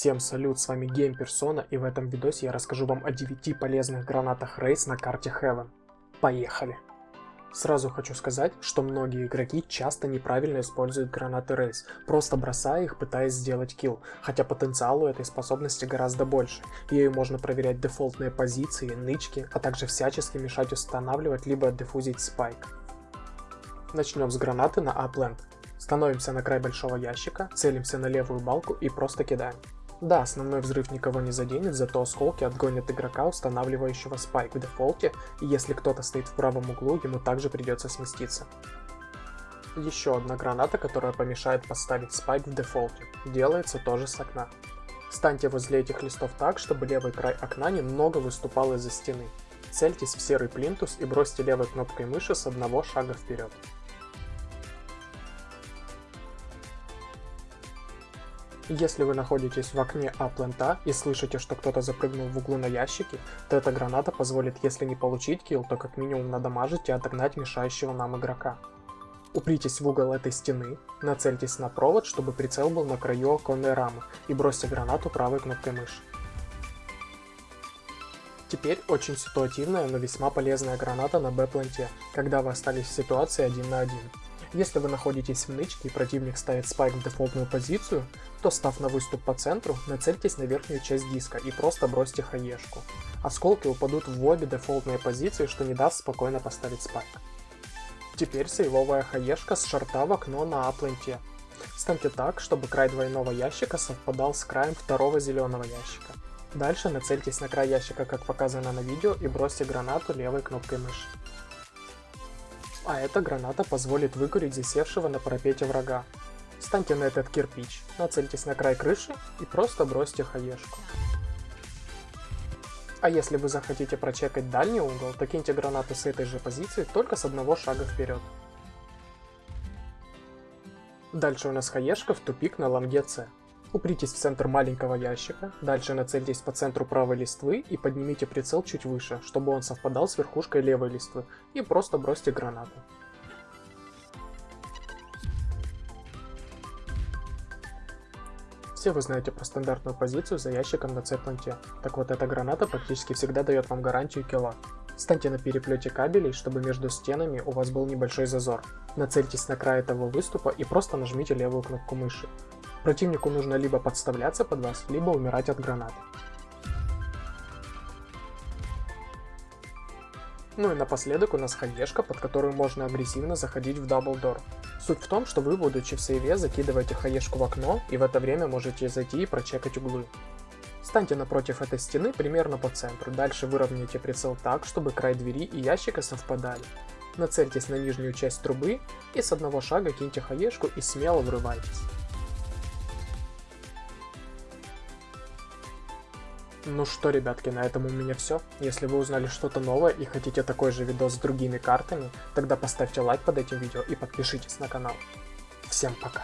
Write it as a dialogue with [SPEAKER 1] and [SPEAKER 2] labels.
[SPEAKER 1] Всем салют, с вами Game Persona и в этом видосе я расскажу вам о 9 полезных гранатах Рейс на карте Heaven. Поехали! Сразу хочу сказать, что многие игроки часто неправильно используют гранаты Рейс, просто бросая их, пытаясь сделать килл, хотя потенциал у этой способности гораздо больше. Ею можно проверять дефолтные позиции, нычки, а также всячески мешать устанавливать либо дефузить спайк. Начнем с гранаты на Upland. Становимся на край большого ящика, целимся на левую балку и просто кидаем. Да, основной взрыв никого не заденет, зато осколки отгонят игрока, устанавливающего спайк в дефолте, и если кто-то стоит в правом углу, ему также придется сместиться. Еще одна граната, которая помешает поставить спайк в дефолте. Делается тоже с окна. Станьте возле этих листов так, чтобы левый край окна немного выступал из-за стены. Цельтесь в серый плинтус и бросьте левой кнопкой мыши с одного шага вперед. Если вы находитесь в окне А-плента и слышите, что кто-то запрыгнул в углу на ящике, то эта граната позволит, если не получить килл, то как минимум надамажить и отогнать мешающего нам игрока. Упритесь в угол этой стены, нацельтесь на провод, чтобы прицел был на краю оконной рамы, и бросьте гранату правой кнопкой мыши. Теперь очень ситуативная, но весьма полезная граната на Б-планте, когда вы остались в ситуации один на один. Если вы находитесь в нычке и противник ставит спайк в дефолтную позицию, то став на выступ по центру, нацельтесь на верхнюю часть диска и просто бросьте хаешку. Осколки упадут в обе дефолтные позиции, что не даст спокойно поставить спайк. Теперь сейвовая хаешка с шарта в окно на апленте. Станьте так, чтобы край двойного ящика совпадал с краем второго зеленого ящика. Дальше нацельтесь на край ящика, как показано на видео, и бросьте гранату левой кнопкой мыши а эта граната позволит выкурить засевшего на парапете врага. Встаньте на этот кирпич, нацельтесь на край крыши и просто бросьте хаешку. А если вы захотите прочекать дальний угол, то киньте гранату с этой же позиции, только с одного шага вперед. Дальше у нас хаешка в тупик на лонге С. Упритесь в центр маленького ящика, дальше нацельтесь по центру правой листвы и поднимите прицел чуть выше, чтобы он совпадал с верхушкой левой листвы, и просто бросьте гранату. Все вы знаете про стандартную позицию за ящиком на C-планте, так вот эта граната практически всегда дает вам гарантию килла. Станьте на переплете кабелей, чтобы между стенами у вас был небольшой зазор. Нацельтесь на край этого выступа и просто нажмите левую кнопку мыши. Противнику нужно либо подставляться под вас, либо умирать от гранат. Ну и напоследок у нас хаешка, под которую можно агрессивно заходить в double door. Суть в том, что вы, будучи в save е, закидываете хаешку в окно, и в это время можете зайти и прочекать углы. Станьте напротив этой стены примерно по центру, дальше выровняйте прицел так, чтобы край двери и ящика совпадали. Нацельтесь на нижнюю часть трубы и с одного шага киньте хаешку и смело врывайтесь. Ну что, ребятки, на этом у меня все. Если вы узнали что-то новое и хотите такой же видос с другими картами, тогда поставьте лайк под этим видео и подпишитесь на канал. Всем пока!